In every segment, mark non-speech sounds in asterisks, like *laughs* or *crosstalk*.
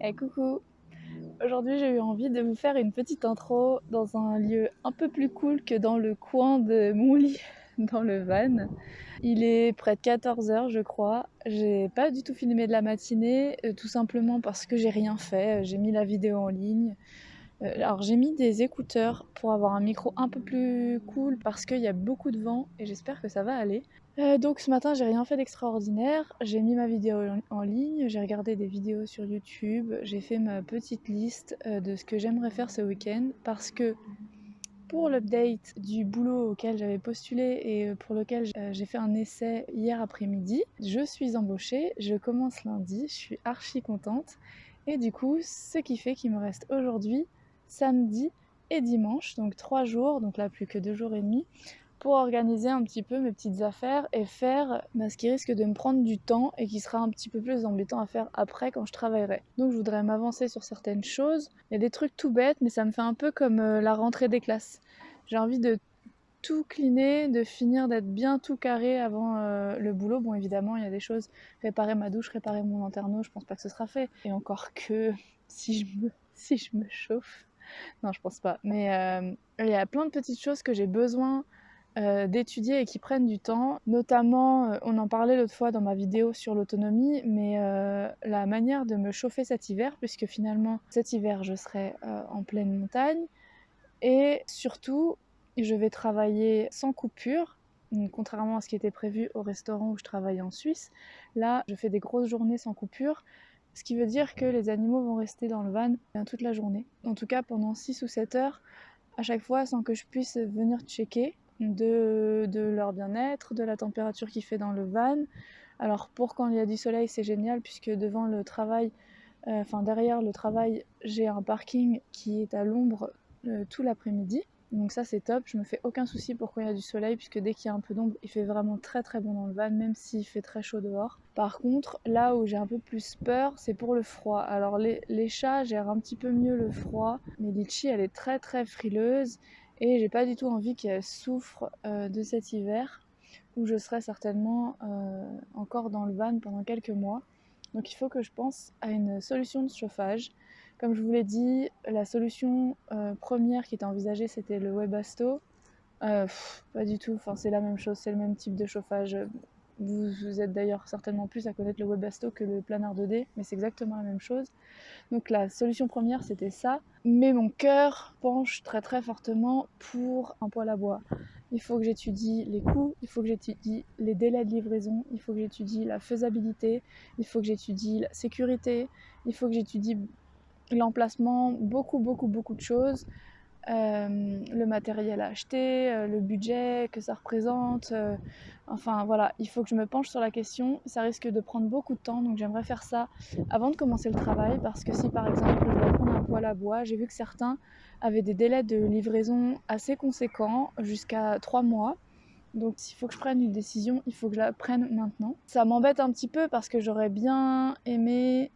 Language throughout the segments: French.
Eh coucou Aujourd'hui j'ai eu envie de vous faire une petite intro dans un lieu un peu plus cool que dans le coin de mon lit *laughs* dans le van. Il est près de 14h je crois. J'ai pas du tout filmé de la matinée, euh, tout simplement parce que j'ai rien fait. J'ai mis la vidéo en ligne. Euh, alors j'ai mis des écouteurs pour avoir un micro un peu plus cool parce qu'il y a beaucoup de vent et j'espère que ça va aller. Euh, donc ce matin j'ai rien fait d'extraordinaire, j'ai mis ma vidéo en ligne, j'ai regardé des vidéos sur YouTube, j'ai fait ma petite liste euh, de ce que j'aimerais faire ce week-end parce que pour l'update du boulot auquel j'avais postulé et pour lequel j'ai fait un essai hier après-midi, je suis embauchée, je commence lundi, je suis archi contente et du coup ce qui fait qu'il me reste aujourd'hui samedi et dimanche, donc trois jours, donc là plus que deux jours et demi, pour organiser un petit peu mes petites affaires et faire bah, ce qui risque de me prendre du temps et qui sera un petit peu plus embêtant à faire après quand je travaillerai. Donc je voudrais m'avancer sur certaines choses. Il y a des trucs tout bêtes, mais ça me fait un peu comme euh, la rentrée des classes. J'ai envie de tout cleaner, de finir d'être bien tout carré avant euh, le boulot. Bon évidemment il y a des choses, réparer ma douche, réparer mon lanterneau, je pense pas que ce sera fait. Et encore que *laughs* si je me, si je me chauffe, *laughs* non, je pense pas. Mais euh, il y a plein de petites choses que j'ai besoin euh, d'étudier et qui prennent du temps. Notamment, euh, on en parlait l'autre fois dans ma vidéo sur l'autonomie, mais la manière de me chauffer cet hiver, puisque finalement cet hiver je serai en pleine montagne. Et surtout, je vais travailler sans coupure. Contrairement à ce qui était prévu au restaurant où je travaille en Suisse, là je fais des grosses journées sans coupure ce qui veut dire que les animaux vont rester dans le van euh, toute la journée. En tout cas pendant 6 ou 7 heures, à chaque fois sans que je puisse venir checker de, leur bien-être, de la température qu'il fait dans le van. Alors pour quand il y a du soleil c'est génial puisque devant le travail, euh, derrière le travail j'ai un parking qui est à l'ombre euh, tout l'après-midi. Donc ça c'est top, je me fais aucun souci pour quand il y a du soleil puisque dès qu'il y a un peu d'ombre il fait vraiment très très bon dans le van même s'il fait très chaud dehors. Par contre là où j'ai un peu plus peur c'est pour le froid. Alors les, chats gèrent un petit peu mieux le froid mais Litchi elle est très très frileuse et j'ai pas du tout envie qu'elle souffre euh, de cet hiver où je serai certainement euh, encore dans le van pendant quelques mois. Donc il faut que je pense à une solution de chauffage. Comme je vous l'ai dit, la solution euh, première qui était envisagée, c'était le Webasto. Euh, pas du tout, enfin, c'est la même chose, c'est le même type de chauffage. Vous, êtes d'ailleurs certainement plus à connaître le Webasto que le Planard 2D, mais c'est exactement la même chose. Donc la solution première, c'était ça. Mais mon cœur penche très très fortement pour un poêle à bois. Il faut que j'étudie les coûts, il faut que j'étudie les délais de livraison, il faut que j'étudie la faisabilité, il faut que j'étudie la sécurité, il faut que j'étudie l'emplacement, beaucoup, beaucoup, beaucoup de choses. Euh, le matériel à acheter, euh, le budget que ça représente. Euh, enfin voilà, il faut que je me penche sur la question. Ça risque de prendre beaucoup de temps, donc j'aimerais faire ça avant de commencer le travail parce que si par exemple je dois prendre un poêle à bois, j'ai vu que certains avaient des délais de livraison assez conséquents, jusqu'à 3 mois. Donc s'il faut que je prenne une décision, il faut que je la prenne maintenant. Ça m'embête un petit peu parce que j'aurais bien aimé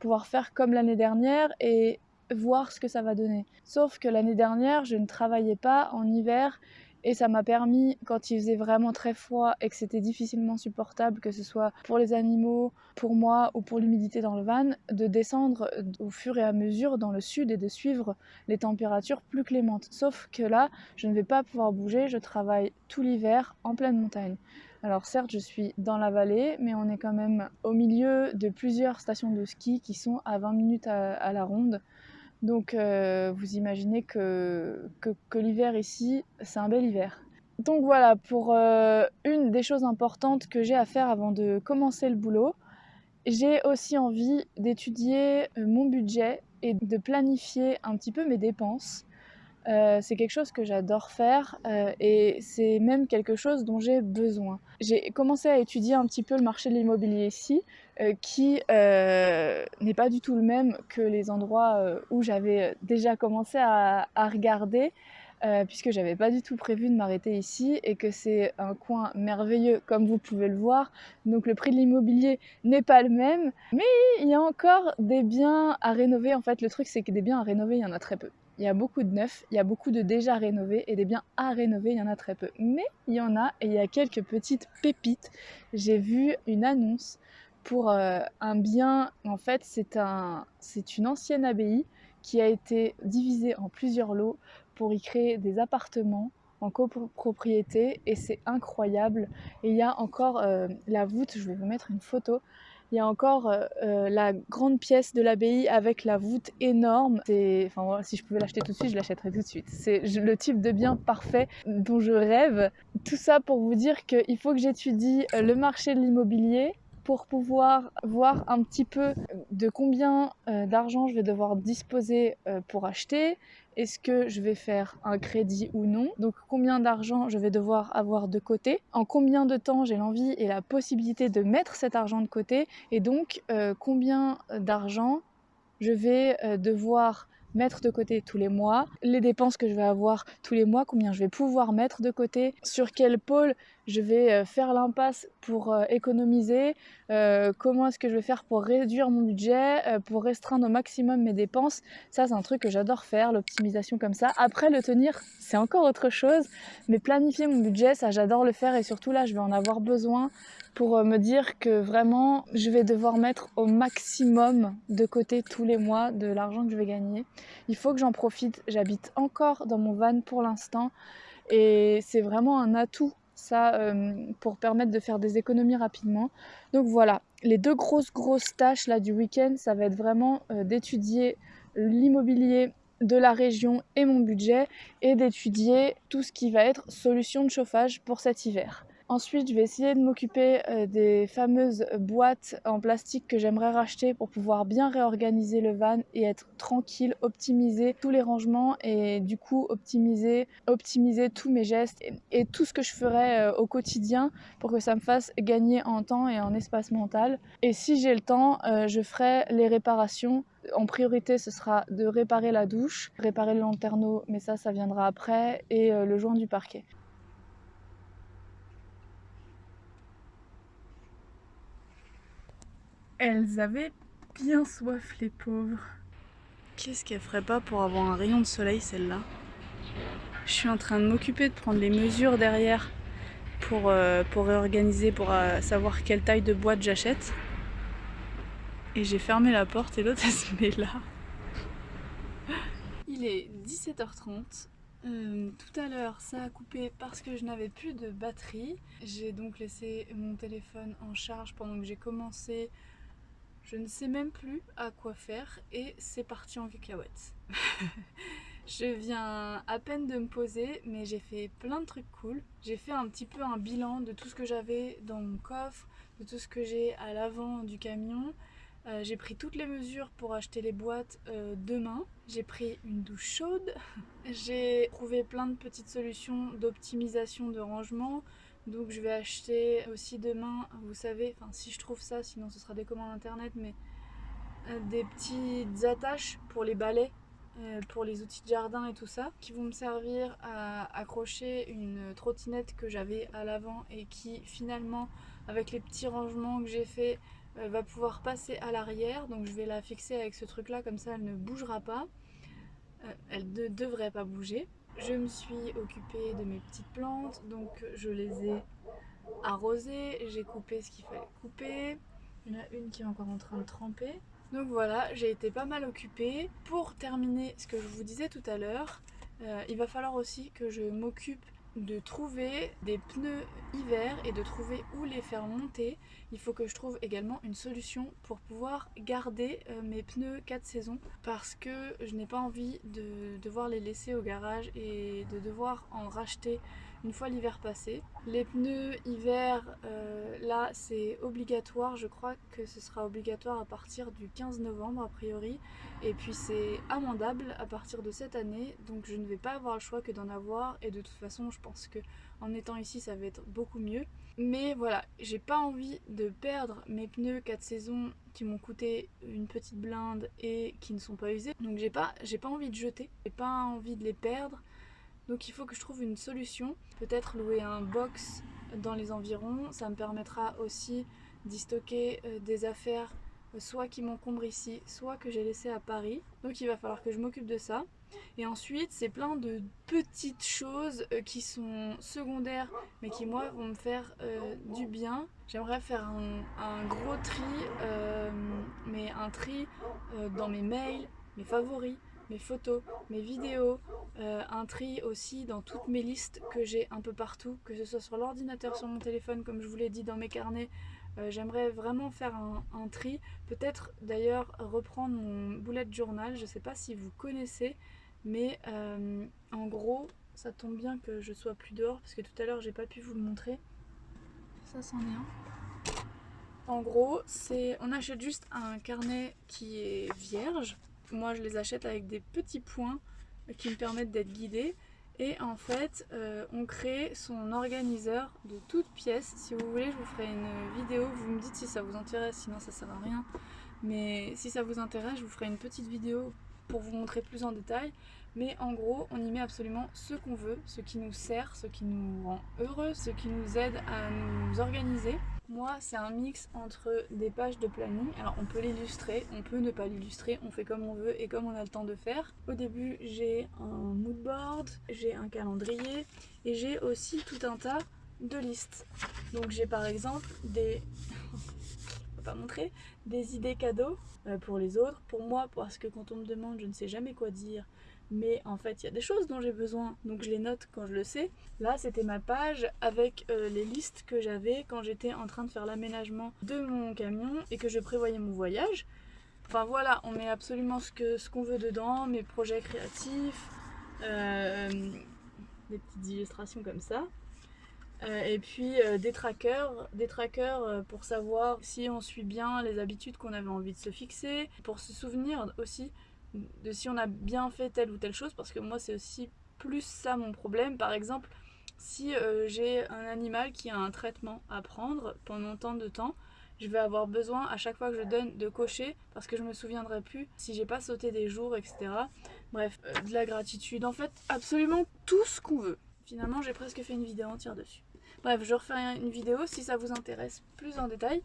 pouvoir faire comme l'année dernière et voir ce que ça va donner. Sauf que l'année dernière, je ne travaillais pas en hiver et ça m'a permis, quand il faisait vraiment très froid et que c'était difficilement supportable, que ce soit pour les animaux, pour moi ou pour l'humidité dans le van, de descendre au fur et à mesure dans le sud et de suivre les températures plus clémentes. Sauf que là, je ne vais pas pouvoir bouger, je travaille tout l'hiver en pleine montagne. Alors certes, je suis dans la vallée, mais on est quand même au milieu de plusieurs stations de ski qui sont à 20 minutes à, la ronde. Donc euh, vous imaginez que, l'hiver ici, c'est un bel hiver. Donc voilà, pour euh, une des choses importantes que j'ai à faire avant de commencer le boulot, j'ai aussi envie d'étudier euh, mon budget et de planifier un petit peu mes dépenses. C'est quelque chose que j'adore faire et c'est même quelque chose dont j'ai besoin. J'ai commencé à étudier un petit peu le marché de l'immobilier ici euh, qui euh, n'est pas du tout le même que les endroits euh, où j'avais déjà commencé à, regarder, puisque j'avais pas du tout prévu de m'arrêter ici et que c'est un coin merveilleux comme vous pouvez le voir. Donc le prix de l'immobilier n'est pas le même, mais il y a encore des biens à rénover. En fait, le truc c'est que des biens à rénover, il y en a très peu. Il y a beaucoup de neufs, il y a beaucoup de déjà rénovés et des biens à rénover, il y en a très peu. Mais il y en a et il y a quelques petites pépites. J'ai vu une annonce pour euh, un bien. En fait, c'est un, une ancienne abbaye qui a été divisée en plusieurs lots pour y créer des appartements en copropriété et c'est incroyable. Et il y a encore euh, la voûte, je vais vous mettre une photo. Il y a encore euh, euh, la grande pièce de l'abbaye avec la voûte énorme. Si je pouvais l'acheter tout de suite, je l'achèterais tout de suite. C'est le type de bien parfait dont je rêve. Tout ça pour vous dire qu'il faut que j'étudie le marché de l'immobilier pour pouvoir voir un petit peu de combien d'argent je vais devoir disposer pour acheter, est-ce que je vais faire un crédit ou non? Donc combien d'argent je vais devoir avoir de côté? En combien de temps j'ai l'envie et la possibilité de mettre cet argent de côté? Et donc euh, combien d'argent je vais euh, devoir mettre de côté tous les mois, les dépenses que je vais avoir tous les mois, combien je vais pouvoir mettre de côté, sur quel pôle je vais euh, faire l'impasse pour euh, économiser, euh, comment est-ce que je vais faire pour réduire mon budget, pour restreindre au maximum mes dépenses. Ça, c'est un truc que j'adore faire, l'optimisation comme ça. Après, le tenir, c'est encore autre chose, mais planifier mon budget, ça, j'adore le faire et surtout là, je vais en avoir besoin pour me dire que vraiment, je vais devoir mettre au maximum de côté tous les mois de l'argent que je vais gagner. Il faut que j'en profite. J'habite encore dans mon van pour l'instant et c'est vraiment un atout ça euh, pour permettre de faire des économies rapidement. Donc voilà, les deux grosses grosses tâches là du week-end, ça va être vraiment euh, d'étudier l'immobilier de la région et mon budget et d'étudier tout ce qui va être solution de chauffage pour cet hiver. Ensuite, je vais essayer de m'occuper euh, des fameuses boîtes en plastique que j'aimerais racheter pour pouvoir bien réorganiser le van et être tranquille, optimiser tous les rangements et du coup optimiser, optimiser tous mes gestes et, tout ce que je ferai euh, au quotidien pour que ça me fasse gagner en temps et en espace mental. Et si j'ai le temps, euh, je ferai les réparations en priorité, ce sera de réparer la douche, réparer le lanterneau, mais ça, ça viendra après, et le joint du parquet. Elles avaient bien soif, les pauvres. Qu'est-ce qu'elle ferait pas pour avoir un rayon de soleil, celle-là Je suis en train de m'occuper de prendre les mesures derrière pour, euh, réorganiser, pour euh, savoir quelle taille de boîte j'achète. Et j'ai fermé la porte et l'autre *laughs* elle se là. Il est 17h30. Euh, tout à l'heure ça a coupé parce que je n'avais plus de batterie. J'ai donc laissé mon téléphone en charge pendant que j'ai commencé je ne sais même plus à quoi faire et c'est parti en cacahuète. *laughs* je viens à peine de me poser mais j'ai fait plein de trucs cool. J'ai fait un petit peu un bilan de tout ce que j'avais dans mon coffre, de tout ce que j'ai à l'avant du camion. Euh, j'ai pris toutes les mesures pour acheter les boîtes euh, demain. J'ai pris une douche chaude. *laughs* j'ai trouvé plein de petites solutions d'optimisation de rangement. Donc je vais acheter aussi demain, vous savez, enfin si je trouve ça, sinon ce sera des commandes internet, mais euh, des petites attaches pour les balais, euh, pour les outils de jardin et tout ça, qui vont me servir à accrocher une trottinette que j'avais à l'avant et qui finalement, avec les petits rangements que j'ai fait, euh, va pouvoir passer à l'arrière. Donc je vais la fixer avec ce truc là, comme ça elle ne bougera pas. elle ne devrait pas bouger. Je me suis occupée de mes petites plantes, donc je les ai arrosées, j'ai coupé ce qu'il fallait couper. Il y en a une qui est encore en train de tremper. Donc voilà, j'ai été pas mal occupée. Pour terminer ce que je vous disais tout à l'heure, euh, il va falloir aussi que je m'occupe de trouver des pneus hiver et de trouver où les faire monter. Il faut que je trouve également une solution pour pouvoir garder euh, mes pneus 4 saisons parce que je n'ai pas envie de devoir les laisser au garage et de devoir en racheter une fois l'hiver passé. Les pneus hiver, euh, là c'est obligatoire, je crois que ce sera obligatoire à partir du 15 novembre a priori. Et puis c'est amendable à partir de cette année, donc je ne vais pas avoir le choix que d'en avoir. Et de toute façon je pense que en étant ici ça va être beaucoup mieux. Mais voilà, j'ai pas envie de perdre mes pneus 4 saisons qui m'ont coûté une petite blinde et qui ne sont pas usés. Donc j'ai pas, pas envie de jeter, j'ai pas envie de les perdre. Donc il faut que je trouve une solution. Peut-être louer un box dans les environs. Ça me permettra aussi d'y stocker euh, des affaires soit qui m'encombre ici, soit que j'ai laissé à Paris. Donc il va falloir que je m'occupe de ça. Et ensuite, c'est plein de petites choses euh, qui sont secondaires, mais qui moi vont me faire euh, du bien. J'aimerais faire un, gros tri, euh, mais un tri dans mes mails, mes favoris, mes photos, mes vidéos, un tri aussi dans toutes mes listes que j'ai un peu partout, que ce soit sur l'ordinateur, sur mon téléphone, comme je vous l'ai dit dans mes carnets, euh, j'aimerais vraiment faire un, tri, peut-être d'ailleurs reprendre mon bullet journal, je ne sais pas si vous connaissez, mais euh, en gros, ça tombe bien que je sois plus dehors parce que tout à l'heure j'ai pas pu vous le montrer. Ça c'en est un. En gros, c'est on achète juste un carnet qui est vierge. Moi je les achète avec des petits points qui me permettent d'être guidée et en fait, euh, on crée son organiseur de toutes pièces. Si vous voulez, je vous ferai une vidéo. Vous me dites si ça vous intéresse, sinon ça sert à rien. Mais si ça vous intéresse, je vous ferai une petite vidéo pour vous montrer plus en détail. Mais en gros, on y met absolument ce qu'on veut, ce qui nous sert, ce qui nous rend heureux, ce qui nous aide à nous organiser. Moi, c'est un mix entre des pages de planning. Alors, on peut l'illustrer, on peut ne pas l'illustrer, on fait comme on veut et comme on a le temps de faire. Au début, j'ai un mood board, j'ai un calendrier et j'ai aussi tout un tas de listes. Donc, j'ai par exemple des... *laughs* pas montrer des idées cadeaux euh, pour les autres, pour moi parce que quand on me demande je ne sais jamais quoi dire mais en fait il y a des choses dont j'ai besoin donc je les note quand je le sais. Là c'était ma page avec euh, les listes que j'avais quand j'étais en train de faire l'aménagement de mon camion et que je prévoyais mon voyage. Enfin voilà, on met absolument ce qu'on ce veut dedans, mes projets créatifs, euh, des petites illustrations comme ça. Euh, et puis des trackers, des trackers pour savoir si on suit bien les habitudes qu'on avait envie de se fixer, pour se souvenir aussi de si on a bien fait telle ou telle chose parce que moi c'est aussi plus ça mon problème. Par exemple si euh, j'ai un animal qui a un traitement à prendre pendant tant de temps je vais avoir besoin à chaque fois que je donne de cocher parce que je me souviendrai plus si j'ai pas sauté des jours etc bref euh, de la gratitude. En fait absolument tout ce qu'on veut. Finalement j'ai presque fait une vidéo entière dessus. Bref je refais une vidéo si ça vous intéresse plus en détail.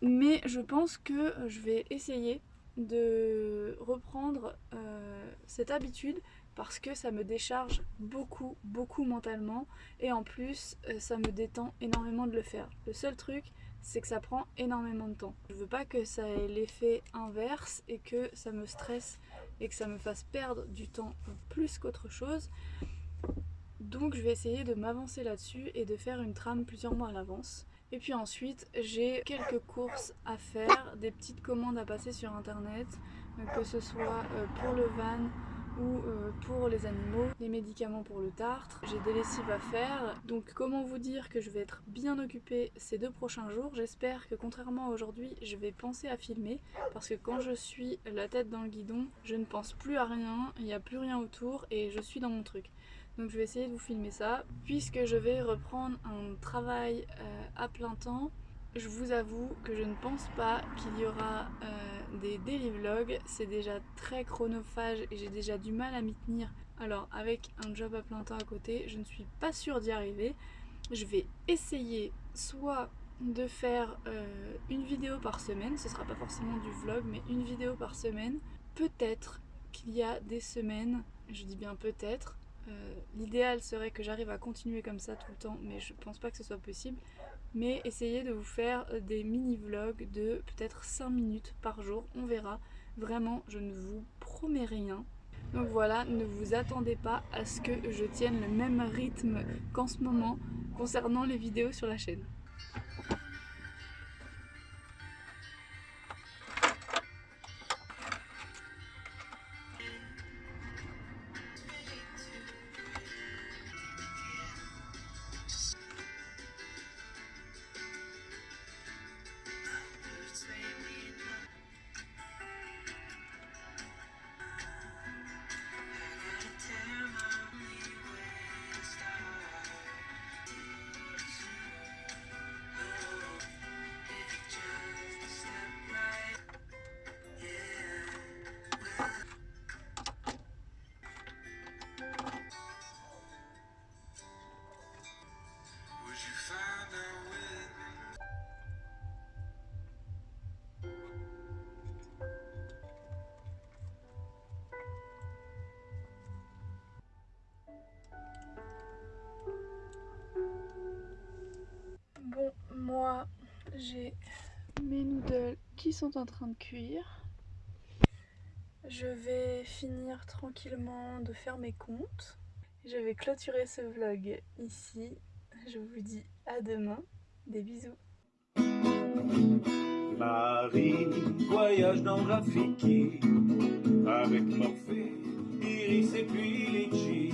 Mais je pense que je vais essayer de reprendre euh, cette habitude parce que ça me décharge beaucoup, beaucoup mentalement et en plus euh, ça me détend énormément de le faire. Le seul truc c'est que ça prend énormément de temps. Je veux pas que ça ait l'effet inverse et que ça me stresse et que ça me fasse perdre du temps plus qu'autre chose. Donc je vais essayer de m'avancer là-dessus et de faire une trame plusieurs mois à l'avance. Et puis ensuite, j'ai quelques courses à faire, des petites commandes à passer sur internet, que ce soit euh, pour le van ou euh, pour les animaux, les médicaments pour le tartre. J'ai des lessives à faire, donc comment vous dire que je vais être bien occupée ces deux prochains jours? J'espère que contrairement à aujourd'hui, je vais penser à filmer, parce que quand je suis la tête dans le guidon, je ne pense plus à rien, il n'y a plus rien autour et je suis dans mon truc. Donc je vais essayer de vous filmer ça. Puisque je vais reprendre un travail euh, à plein temps, je vous avoue que je ne pense pas qu'il y aura euh, des daily vlogs. C'est déjà très chronophage et j'ai déjà du mal à m'y tenir. Alors avec un job à plein temps à côté, je ne suis pas sûre d'y arriver. Je vais essayer soit de faire euh, une vidéo par semaine, ce sera pas forcément du vlog, mais une vidéo par semaine. Peut-être qu'il y a des semaines, je dis bien peut-être, euh, l'idéal serait que j'arrive à continuer comme ça tout le temps, mais je pense pas que ce soit possible. Mais essayez de vous faire euh, des mini-vlogs de peut-être 5 minutes par jour, on verra. Vraiment, je ne vous promets rien. Donc voilà, ne vous attendez pas à ce que je tienne le même rythme qu'en ce moment concernant les vidéos sur la chaîne. Sont en train de cuire. Je vais finir tranquillement de faire mes comptes. Je vais clôturer ce vlog ici. Je vous dis à demain. Des bisous. Marie voyage dans Rafiki avec Morphée, Iris et puis Litchi.